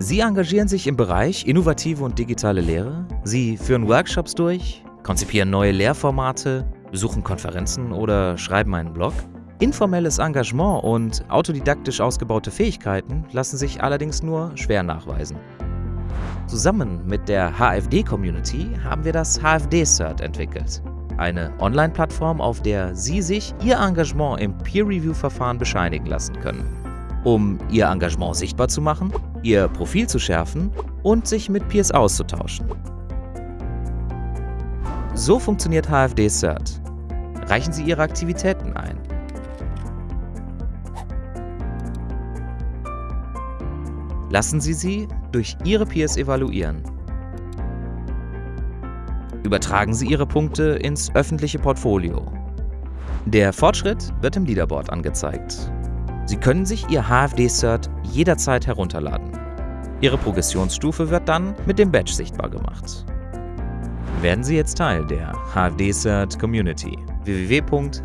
Sie engagieren sich im Bereich innovative und digitale Lehre. Sie führen Workshops durch, konzipieren neue Lehrformate, besuchen Konferenzen oder schreiben einen Blog. Informelles Engagement und autodidaktisch ausgebaute Fähigkeiten lassen sich allerdings nur schwer nachweisen. Zusammen mit der HFD-Community haben wir das HFD-Cert entwickelt. Eine Online-Plattform, auf der Sie sich Ihr Engagement im Peer-Review-Verfahren bescheinigen lassen können. Um Ihr Engagement sichtbar zu machen, Ihr Profil zu schärfen und sich mit Peers auszutauschen. So funktioniert HFD Cert. Reichen Sie Ihre Aktivitäten ein. Lassen Sie sie durch Ihre Peers evaluieren. Übertragen Sie Ihre Punkte ins öffentliche Portfolio. Der Fortschritt wird im Leaderboard angezeigt. Sie können sich Ihr HFD-Cert jederzeit herunterladen. Ihre Progressionsstufe wird dann mit dem Badge sichtbar gemacht. Werden Sie jetzt Teil der HFD-Cert Community www.hfdcert.de